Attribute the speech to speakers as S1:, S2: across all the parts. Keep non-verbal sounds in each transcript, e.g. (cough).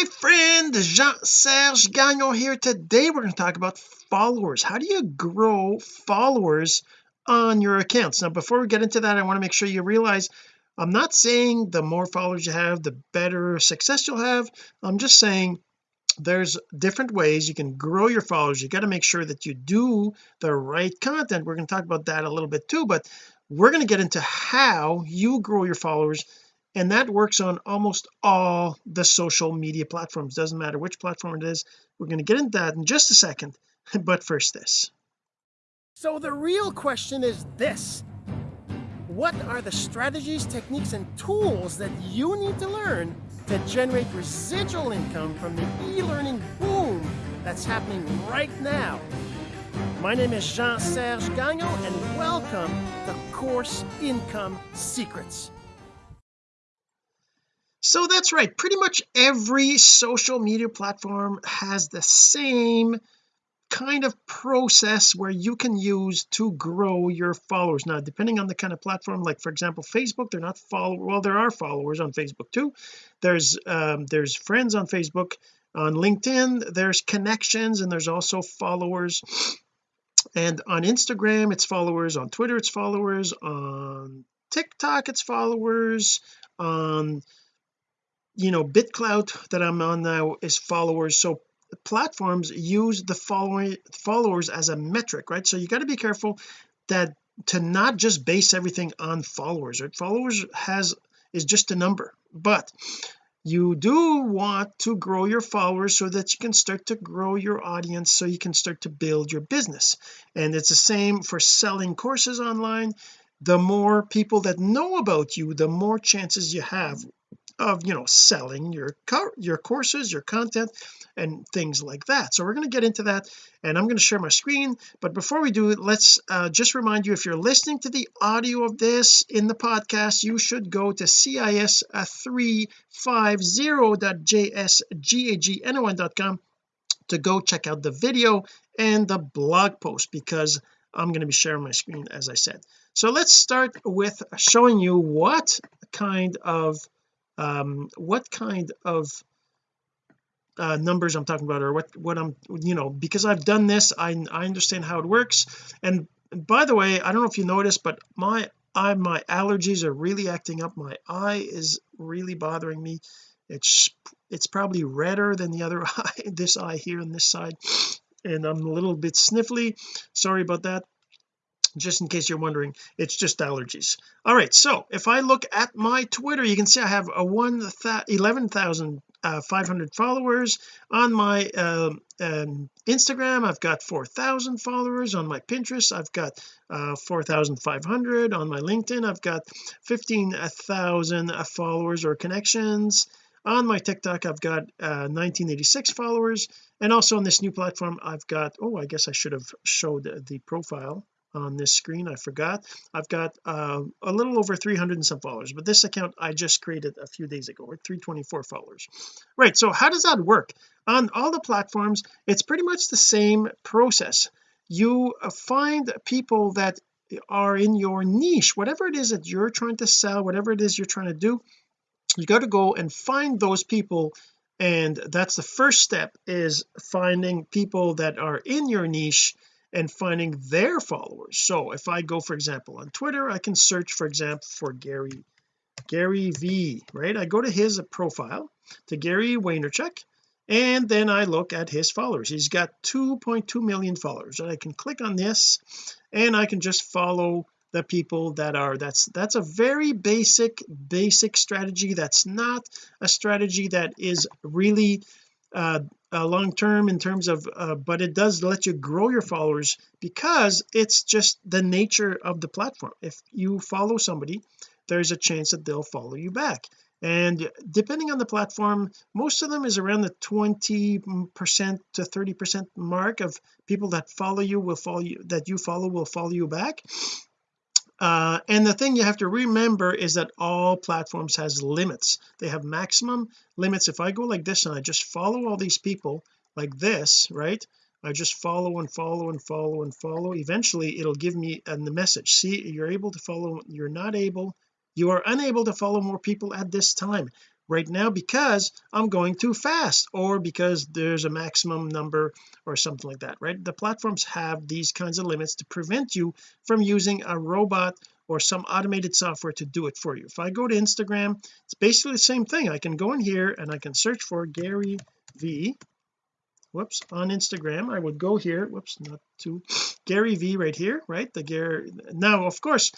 S1: my friend Jean-Serge Gagnon here. Today we're going to talk about followers. How do you grow followers on your accounts? Now before we get into that I want to make sure you realize I'm not saying the more followers you have the better success you'll have. I'm just saying there's different ways you can grow your followers. You got to make sure that you do the right content. We're going to talk about that a little bit too but we're going to get into how you grow your followers and that works on almost all the social media platforms. Doesn't matter which platform it is. We're going to get into that in just a second. (laughs) But first this. So the real question is this. What are the strategies techniques and tools that you need to learn to generate residual income from the e-learning boom that's happening right now? My name is Jean-Serge Gagnon and welcome to Course Income Secrets so that's right. Pretty much every social media platform has the same kind of process where you can use to grow your followers. Now depending on the kind of platform like for example Facebook they're not follow well there are followers on Facebook too. There's um, there's friends on Facebook on LinkedIn there's connections and there's also followers. And on Instagram it's followers on Twitter it's followers on TikTok it's followers on you know BitClout that I'm on now is followers. So platforms use the following followers as a metric right? So you got to be careful that to not just base everything on followers right? Followers has is just a number but you do want to grow your followers so that you can start to grow your audience so you can start to build your business. And it's the same for selling courses online. The more people that know about you the more chances you have of you know selling your your courses your content and things like that. So we're going to get into that and I'm going to share my screen. But before we do let's uh, just remind you if you're listening to the audio of this in the podcast you should go to cis350.jsgagnon.com to go check out the video and the blog post because I'm going to be sharing my screen as I said. So let's start with showing you what kind of um what kind of uh, numbers I'm talking about or what what I'm you know because I've done this I I understand how it works. And by the way I don't know if you noticed but my I my allergies are really acting up. My eye is really bothering me. It's it's probably redder than the other (laughs) eye this eye here on this side. And I'm a little bit sniffly. Sorry about that just in case you're wondering it's just allergies. All right so if I look at my Twitter you can see I have a one 11,500 uh, followers. On my uh, um, Instagram I've got 4,000 followers. On my Pinterest I've got uh, 4,500 on my LinkedIn I've got 15,000 followers or connections. On my TikTok I've got uh, 1986 followers. And also on this new platform I've got oh I guess I should have showed the profile on this screen I forgot. I've got uh, a little over 300 and some followers but this account I just created a few days ago with 324 followers. Right so how does that work? On all the platforms it's pretty much the same process. You uh, find people that are in your niche whatever it is that you're trying to sell whatever it is you're trying to do you got to go and find those people and that's the first step is finding people that are in your niche and finding their followers. So if I go for example on Twitter I can search for example for Gary Gary V right? I go to his profile to Gary Vaynerchuk and then I look at his followers. He's got 2.2 million followers and I can click on this and I can just follow the people that are that's that's a very basic basic strategy. That's not a strategy that is really uh, uh, long term in terms of uh, but it does let you grow your followers because it's just the nature of the platform. If you follow somebody there's a chance that they'll follow you back. And depending on the platform most of them is around the 20 percent to 30 percent mark of people that follow you will follow you that you follow will follow you back uh, and the thing you have to remember is that all platforms has limits. They have maximum limits. If I go like this and I just follow all these people like this right I just follow and follow and follow and follow eventually it'll give me uh, the message. See you're able to follow you're not able you are unable to follow more people at this time right now because I'm going too fast or because there's a maximum number or something like that right? The platforms have these kinds of limits to prevent you from using a robot or some automated software to do it for you. If I go to Instagram it's basically the same thing. I can go in here and I can search for Gary V. Whoops on Instagram I would go here. Whoops not to Gary V right here right? The Gary now of course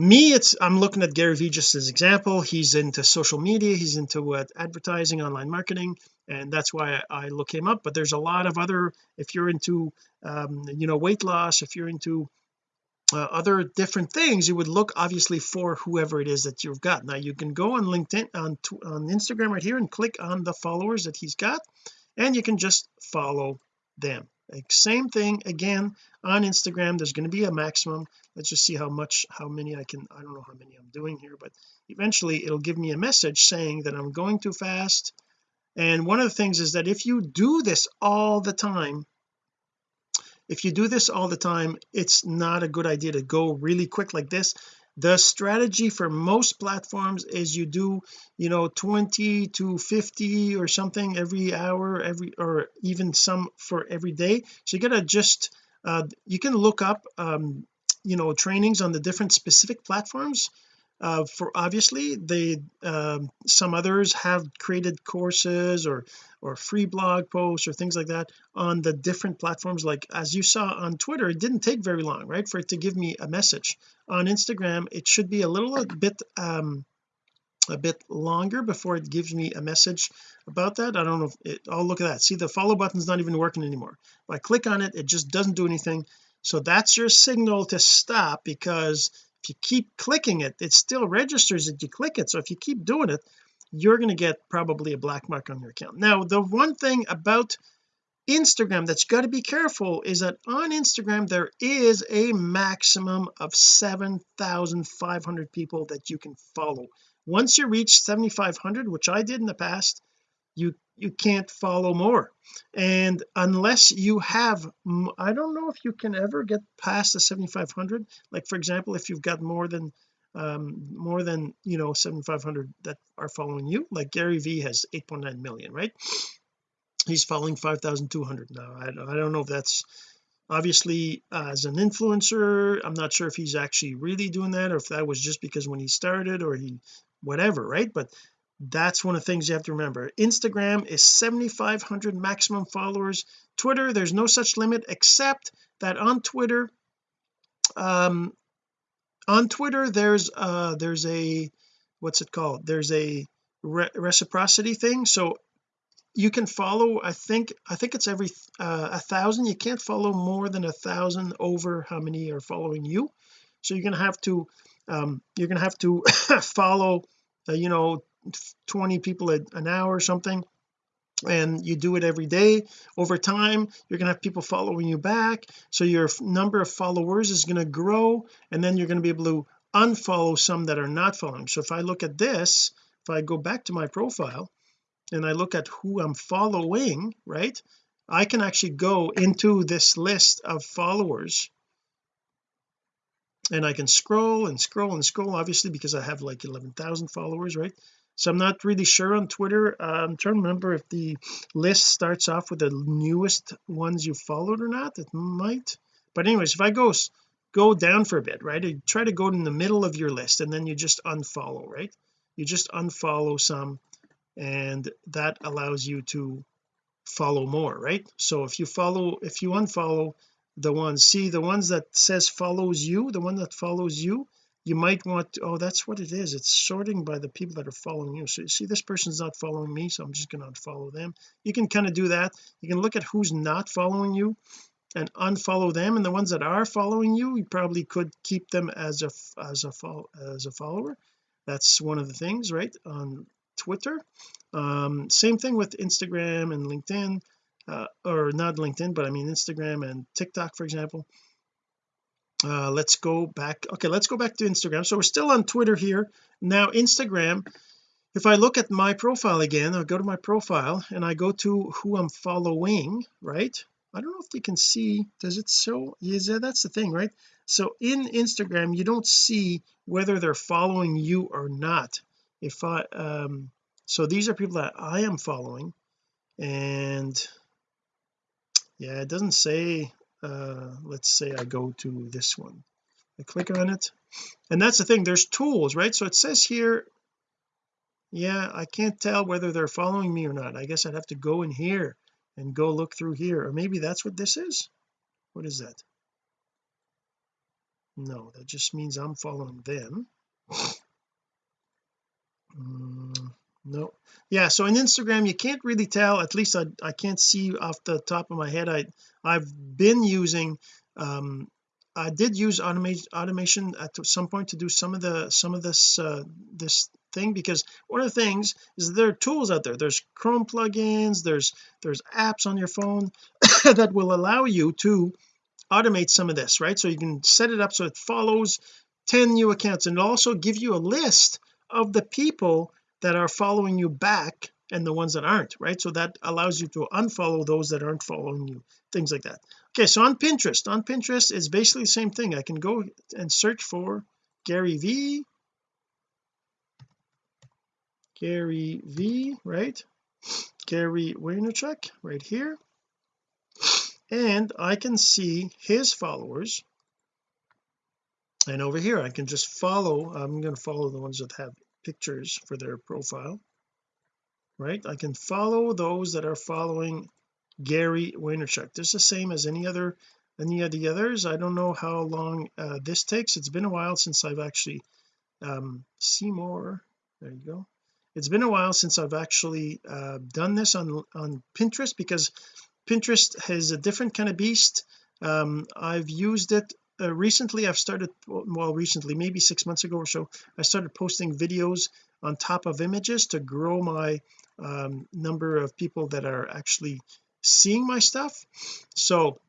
S1: me it's I'm looking at Gary Vee just as example. He's into social media. He's into what advertising online marketing and that's why I, I look him up. But there's a lot of other if you're into um, you know weight loss if you're into uh, other different things you would look obviously for whoever it is that you've got. Now you can go on LinkedIn on on Instagram right here and click on the followers that he's got and you can just follow them like same thing again on Instagram there's going to be a maximum. Let's just see how much how many I can I don't know how many I'm doing here but eventually it'll give me a message saying that I'm going too fast. And one of the things is that if you do this all the time if you do this all the time it's not a good idea to go really quick like this the strategy for most platforms is you do you know 20 to 50 or something every hour every or even some for every day. So you gotta just uh, you can look up um, you know trainings on the different specific platforms uh, for obviously they um, some others have created courses or or free blog posts or things like that on the different platforms. Like as you saw on Twitter it didn't take very long right for it to give me a message. On Instagram it should be a little bit um a bit longer before it gives me a message about that. I don't know if it oh look at that. See the follow button's not even working anymore. If I click on it it just doesn't do anything. So that's your signal to stop because if you keep clicking it it still registers that you click it. So if you keep doing it you're going to get probably a black mark on your account. Now the one thing about Instagram that's got to be careful is that on Instagram there is a maximum of 7,500 people that you can follow. Once you reach 7,500 which I did in the past you you can't follow more. And unless you have I don't know if you can ever get past the 7500 like for example if you've got more than um more than you know 7500 that are following you like Gary V has 8.9 million right? He's following 5200 now. I, I don't know if that's obviously uh, as an influencer I'm not sure if he's actually really doing that or if that was just because when he started or he whatever right? But that's one of the things you have to remember. Instagram is 7500 maximum followers. Twitter there's no such limit except that on Twitter um on Twitter there's uh there's a what's it called? There's a re reciprocity thing. So you can follow I think I think it's every uh, a thousand. You can't follow more than a thousand over how many are following you. So you're gonna have to um you're gonna have to (laughs) follow uh, you know 20 people an hour or something and you do it every day. Over time you're to have people following you back so your number of followers is going to grow and then you're going to be able to unfollow some that are not following. So if I look at this if I go back to my profile and I look at who I'm following right I can actually go into this list of followers and I can scroll and scroll and scroll obviously because I have like 11,000 followers right so I'm not really sure on Twitter. Uh, I'm trying to remember if the list starts off with the newest ones you followed or not. It might. But anyways if I go go down for a bit right try to go in the middle of your list and then you just unfollow right? You just unfollow some and that allows you to follow more right? So if you follow if you unfollow the ones see the ones that says follows you the one that follows you you might want to, oh that's what it is it's sorting by the people that are following you. So you see this person's not following me so I'm just going to unfollow them. You can kind of do that. You can look at who's not following you and unfollow them and the ones that are following you you probably could keep them as a as a follow as a follower. That's one of the things right on Twitter. Um same thing with Instagram and LinkedIn uh, or not LinkedIn but I mean Instagram and TikTok for example uh let's go back okay let's go back to Instagram. So we're still on Twitter here. Now Instagram if I look at my profile again I'll go to my profile and I go to who I'm following right? I don't know if you can see does it show? Yeah that's the thing right? So in Instagram you don't see whether they're following you or not. If I um so these are people that I am following and yeah it doesn't say uh let's say I go to this one. I click on it. And that's the thing there's tools right? So it says here yeah I can't tell whether they're following me or not. I guess I'd have to go in here and go look through here. Or maybe that's what this is? What is that? No that just means I'm following them. Mm, no yeah so in Instagram you can't really tell at least I, I can't see off the top of my head. I I've been using um I did use automation automation at some point to do some of the some of this uh this thing because one of the things is there are tools out there. There's Chrome plugins there's there's apps on your phone (coughs) that will allow you to automate some of this right? So you can set it up so it follows 10 new accounts and also give you a list of the people that are following you back and the ones that aren't right? So that allows you to unfollow those that aren't following you things like that. Okay so on Pinterest on Pinterest it's basically the same thing. I can go and search for Gary V. Gary V right? Gary Vaynerchuk right here. And I can see his followers. And over here I can just follow I'm going to follow the ones that have pictures for their profile right? I can follow those that are following Gary Vaynerchuk. This is the same as any other any of the others. I don't know how long uh, this takes. It's been a while since I've actually um see more. There you go. It's been a while since I've actually uh, done this on on Pinterest because Pinterest has a different kind of beast. Um I've used it uh, recently I've started well recently maybe six months ago or so I started posting videos on top of images to grow my um, number of people that are actually seeing my stuff. So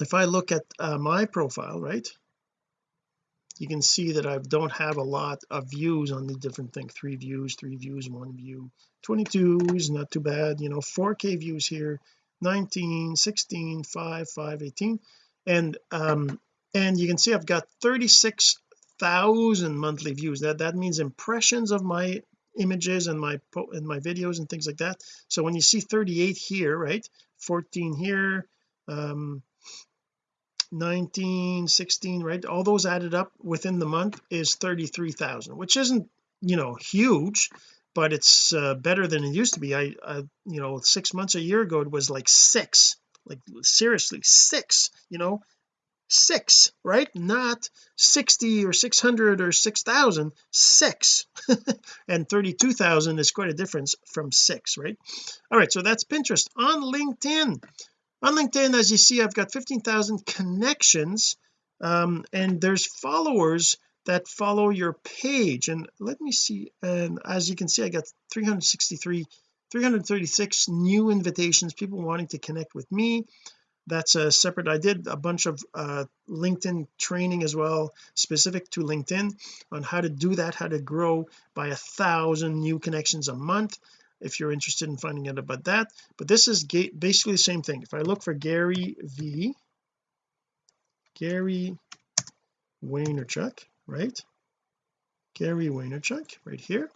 S1: if I look at uh, my profile right you can see that I don't have a lot of views on the different thing. Three views three views one view. 22 is not too bad you know 4k views here. 19 16 5 5 18 and um and you can see I've got 36,000 monthly views. That that means impressions of my images and my and my videos and things like that. So when you see 38 here right 14 here um 19 16 right all those added up within the month is 33,000 which isn't you know huge but it's uh, better than it used to be. I, I you know six months a year ago it was like six like seriously six you know six right? Not 60 or 600 or 6,000 six. (laughs) And 32,000 is quite a difference from six right? All right so that's Pinterest. On LinkedIn on LinkedIn as you see I've got 15,000 connections um, and there's followers that follow your page. And let me see and as you can see I got 363 336 new invitations people wanting to connect with me that's a separate I did a bunch of uh, LinkedIn training as well specific to LinkedIn on how to do that how to grow by a thousand new connections a month if you're interested in finding out about that. But this is basically the same thing. If I look for Gary V Gary Vaynerchuk right? Gary Vaynerchuk right here.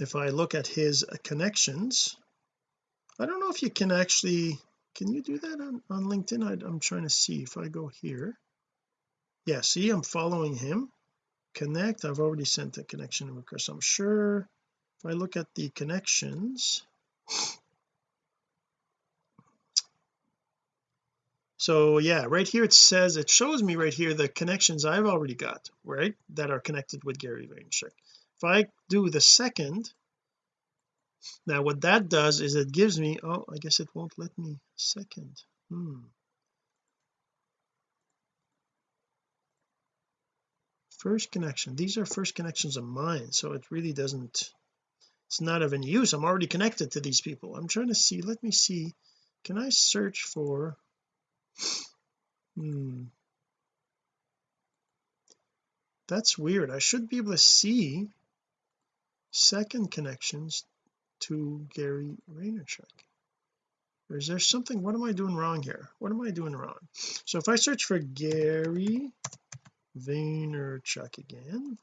S1: If I look at his connections I don't know if you can actually can you do that on, on LinkedIn? I, I'm trying to see if I go here. Yeah see I'm following him. Connect. I've already sent a connection request. I'm sure if I look at the connections. So yeah right here it says it shows me right here the connections I've already got right that are connected with Gary Vaynerchuk. If I do the second now what that does is it gives me oh I guess it won't let me second. Hmm. First connection. These are first connections of mine so it really doesn't it's not of any use. I'm already connected to these people. I'm trying to see let me see can I search for hmm. That's weird. I should be able to see second connections to Gary Vaynerchuk. Or is there something what am I doing wrong here? What am I doing wrong? So if I search for Gary Vaynerchuk again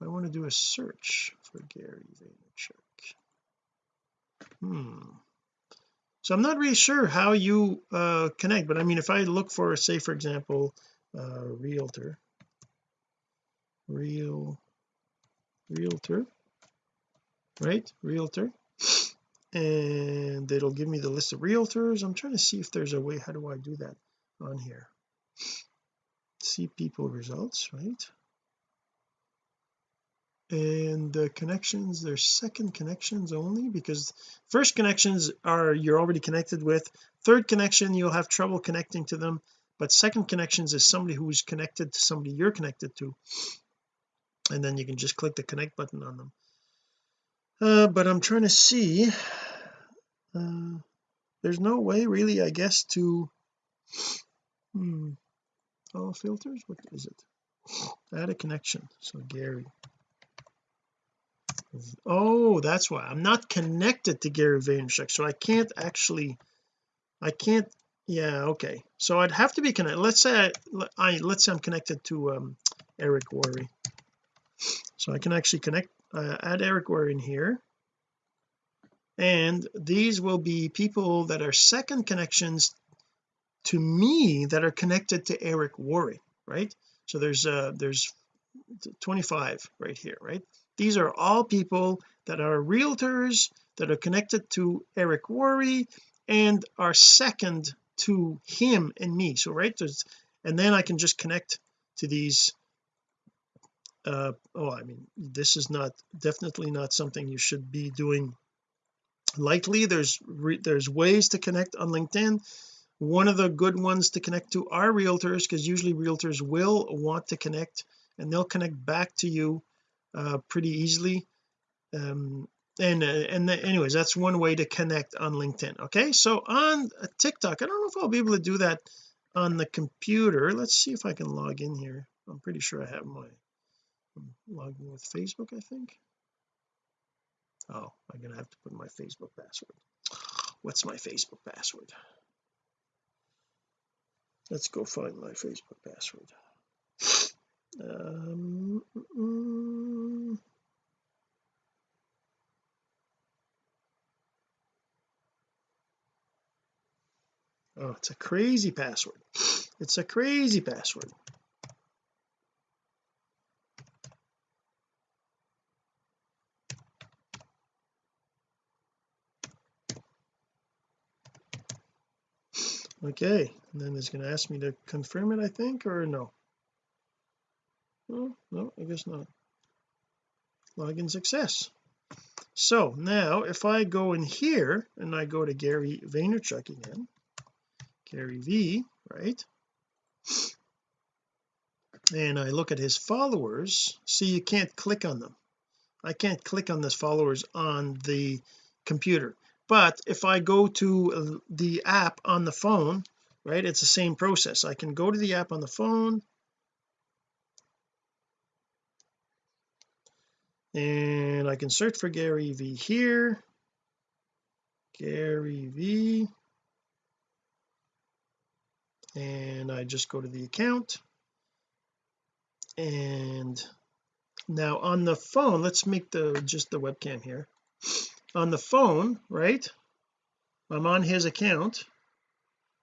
S1: I want to do a search for Gary Vaynerchuk. Hmm. So I'm not really sure how you uh connect but I mean if I look for say for example uh realtor. Real realtor right? Realtor. And it'll give me the list of realtors. I'm trying to see if there's a way how do I do that on here? See people results right? And the connections there's second connections only because first connections are you're already connected with. Third connection you'll have trouble connecting to them. But second connections is somebody who's connected to somebody you're connected to. And then you can just click the connect button on them uh, but I'm trying to see uh, there's no way really I guess to hmm all filters? What is it? Add a connection. So Gary. Oh that's why. I'm not connected to Gary Vaynerchuk so I can't actually I can't yeah okay. So I'd have to be connected let's say I, I let's say I'm connected to um Eric Worre. So I can actually connect uh, add Eric Worre in here. And these will be people that are second connections to me that are connected to Eric Worre right? So there's uh there's 25 right here right? These are all people that are realtors that are connected to Eric Worre and are second to him and me. So right there's and then I can just connect to these uh oh I mean this is not definitely not something you should be doing lightly. There's there's ways to connect on LinkedIn. One of the good ones to connect to are realtors because usually realtors will want to connect and they'll connect back to you uh, pretty easily. Um, and uh, and the, anyways that's one way to connect on LinkedIn okay? So on TikTok I don't know if I'll be able to do that on the computer. Let's see if I can log in here. I'm pretty sure I have my Logging with Facebook I think. Oh I'm gonna have to put my Facebook password. What's my Facebook password? Let's go find my Facebook password. Um, mm, oh it's a crazy password. It's a crazy password okay and then it's going to ask me to confirm it I think or no? Oh no I guess not. Login success. So now if I go in here and I go to Gary Vaynerchuk again Gary V right? And I look at his followers see you can't click on them. I can't click on this followers on the computer but if I go to uh, the app on the phone right it's the same process. I can go to the app on the phone. And I can search for Gary V here. Gary V. And I just go to the account. And now on the phone let's make the just the webcam here on the phone right? I'm on his account.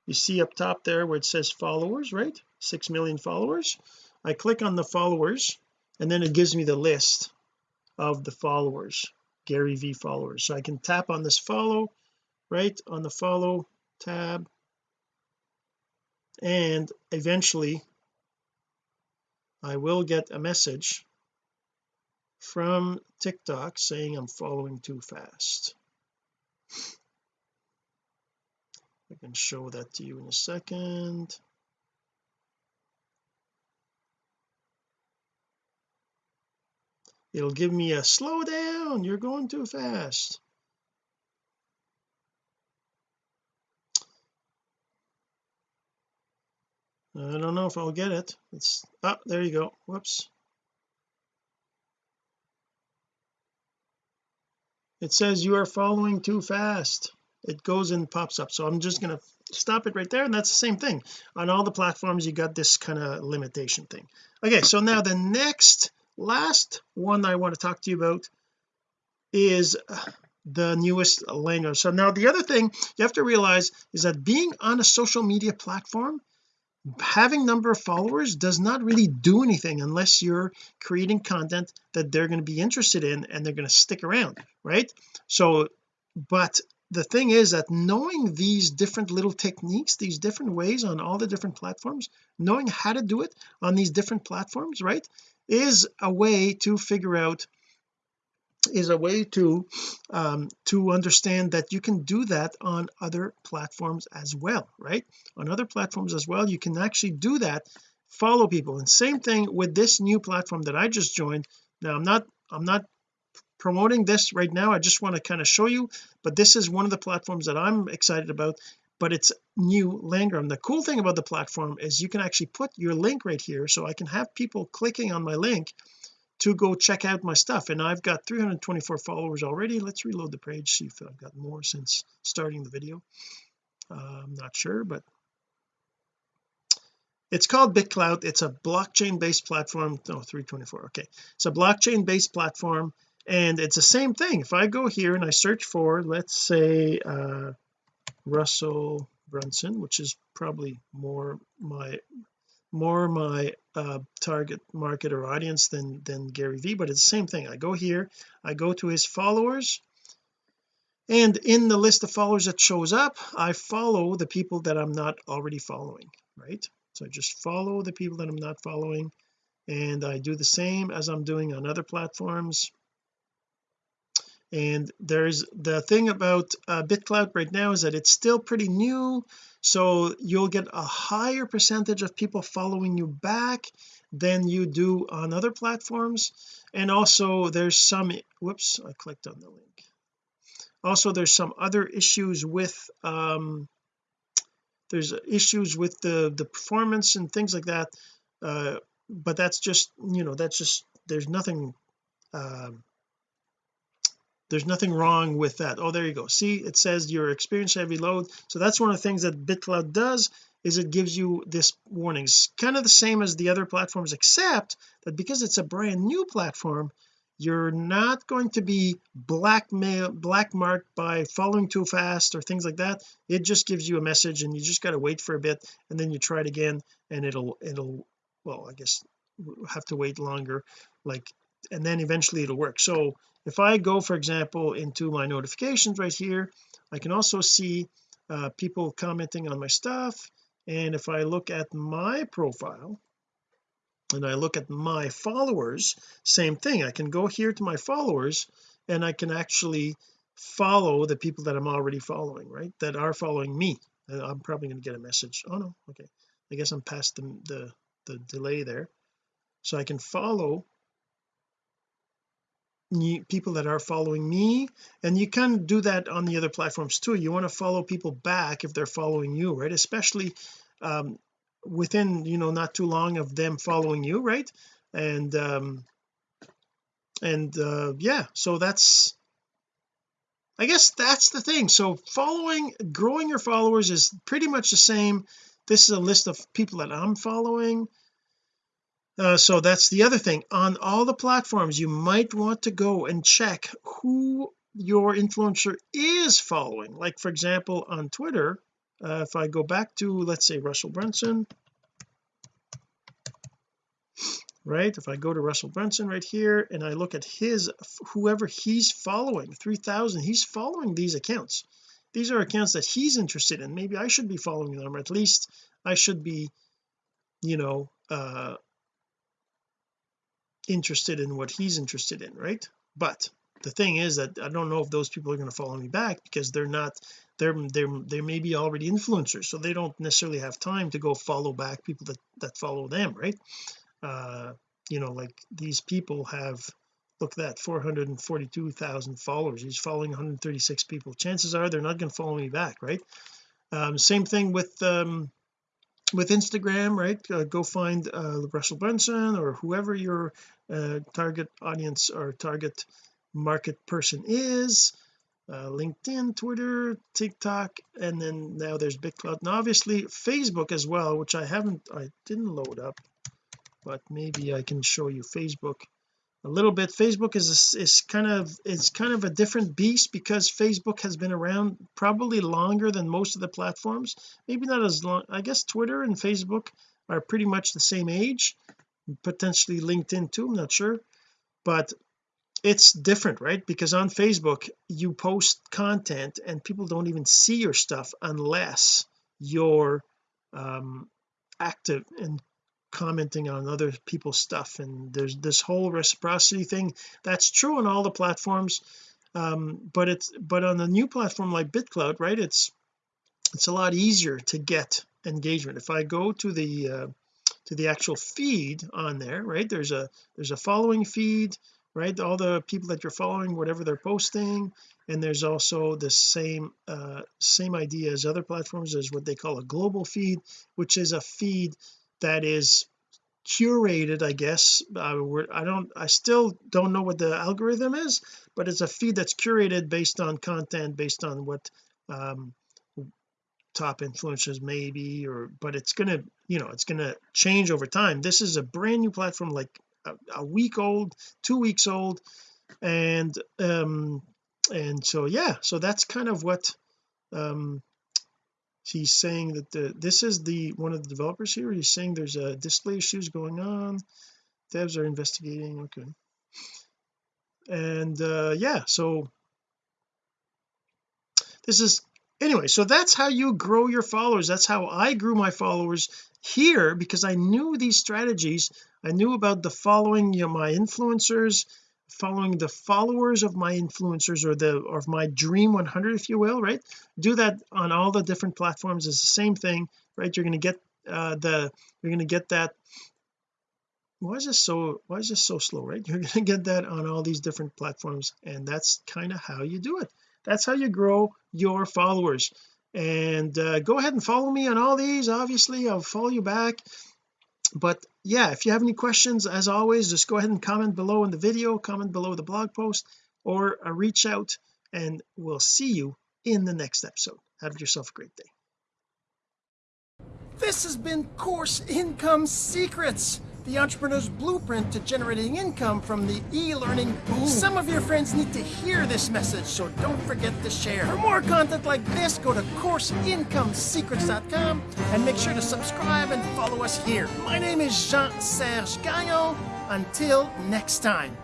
S1: You see up top there where it says followers right? Six million followers. I click on the followers and then it gives me the list of the followers Gary V followers. So I can tap on this follow right? On the follow tab. And eventually I will get a message from TikTok saying I'm following too fast. I can show that to you in a second. It'll give me a slow down you're going too fast. I don't know if I'll get it. It's oh there you go. Whoops it says you are following too fast. It goes and pops up. So I'm just going to stop it right there and that's the same thing. On all the platforms you got this kind of limitation thing. Okay so now the next last one I want to talk to you about is uh, the newest language. So now the other thing you have to realize is that being on a social media platform having number of followers does not really do anything unless you're creating content that they're going to be interested in and they're going to stick around right? So but the thing is that knowing these different little techniques these different ways on all the different platforms knowing how to do it on these different platforms right is a way to figure out is a way to um, to understand that you can do that on other platforms as well right? On other platforms as well you can actually do that follow people. And same thing with this new platform that I just joined. Now I'm not I'm not promoting this right now. I just want to kind of show you but this is one of the platforms that I'm excited about but it's new Landgram the cool thing about the platform is you can actually put your link right here so I can have people clicking on my link to go check out my stuff and I've got 324 followers already. Let's reload the page see if I've got more since starting the video. Uh, I'm not sure but it's called BitClout it's a blockchain based platform. No 324 okay. It's a blockchain based platform and it's the same thing. If I go here and I search for let's say uh, Russell Brunson which is probably more my more my uh, target market or audience than than Gary Vee but it's the same thing. I go here I go to his followers and in the list of followers that shows up I follow the people that I'm not already following right? So I just follow the people that I'm not following and I do the same as I'm doing on other platforms and there's the thing about uh, BitClout right now is that it's still pretty new so you'll get a higher percentage of people following you back than you do on other platforms. And also there's some whoops I clicked on the link. Also there's some other issues with um there's issues with the the performance and things like that uh but that's just you know that's just there's nothing um there's nothing wrong with that. Oh there you go. See it says your experience heavy load so that's one of the things that BitClout does is it gives you this warnings kind of the same as the other platforms except that because it's a brand new platform you're not going to be blackmail black marked by following too fast or things like that. It just gives you a message and you just got to wait for a bit and then you try it again and it'll it'll well I guess have to wait longer. Like and then eventually it'll work. So if I go for example into my notifications right here I can also see uh, people commenting on my stuff. And if I look at my profile and I look at my followers same thing. I can go here to my followers and I can actually follow the people that I'm already following right? That are following me. I'm probably going to get a message. Oh no. Okay. I guess I'm past the, the the delay there. So I can follow people that are following me and you can do that on the other platforms too. You want to follow people back if they're following you right? Especially um, within you know not too long of them following you right? And um and uh yeah so that's I guess that's the thing. So following growing your followers is pretty much the same. This is a list of people that I'm following uh, so that's the other thing. On all the platforms you might want to go and check who your influencer is following. Like for example on Twitter uh, if I go back to let's say Russell Brunson. Right? If I go to Russell Brunson right here and I look at his whoever he's following 3000 he's following these accounts. These are accounts that he's interested in. Maybe I should be following them or at least I should be you know uh interested in what he's interested in right? But the thing is that I don't know if those people are going to follow me back because they're not they're they're they may be already influencers so they don't necessarily have time to go follow back people that that follow them right? Uh you know like these people have look at that 442,000 followers he's following 136 people. Chances are they're not going to follow me back right? Um same thing with um with Instagram right? Uh, go find uh, Russell Brunson or whoever your uh, target audience or target market person is uh, LinkedIn Twitter TikTok and then now there's BitClout and obviously Facebook as well which I haven't I didn't load up but maybe I can show you Facebook a little bit. Facebook is is kind of it's kind of a different beast because Facebook has been around probably longer than most of the platforms. Maybe not as long I guess Twitter and Facebook are pretty much the same age potentially LinkedIn too I'm not sure. But it's different right? Because on Facebook you post content and people don't even see your stuff unless you're um active and commenting on other people's stuff and there's this whole reciprocity thing. That's true on all the platforms um but it's but on the new platform like BitClout right it's it's a lot easier to get engagement. If I go to the uh, to the actual feed on there right there's a there's a following feed right all the people that you're following whatever they're posting and there's also the same uh same idea as other platforms is what they call a global feed which is a feed that is curated I guess. Uh, I don't I still don't know what the algorithm is but it's a feed that's curated based on content based on what um top influencers maybe or but it's gonna you know it's gonna change over time. This is a brand new platform like a, a week old two weeks old and um and so yeah so that's kind of what um he's saying that the this is the one of the developers here he's saying there's a display issues going on. Devs are investigating okay. And uh yeah so this is anyway so that's how you grow your followers. That's how I grew my followers here because I knew these strategies. I knew about the following you know my influencers following the followers of my influencers or the or of my dream 100 if you will right? Do that on all the different platforms is the same thing right? You're going to get uh the you're going to get that why is this so why is this so slow right? (laughs) You're going to get that on all these different platforms and that's kind of how you do it. That's how you grow your followers. And uh, go ahead and follow me on all these obviously. I'll follow you back but yeah if you have any questions as always just go ahead and comment below in the video comment below the blog post or uh, reach out and we'll see you in the next episode. Have yourself a great day. This has been course income secrets the entrepreneur's blueprint to generating income from the e-learning boom. Some of your friends need to hear this message, so don't forget to share. For more content like this, go to CourseIncomeSecrets.com and make sure to subscribe and follow us here. My name is Jean-Serge Gagnon. Until next time.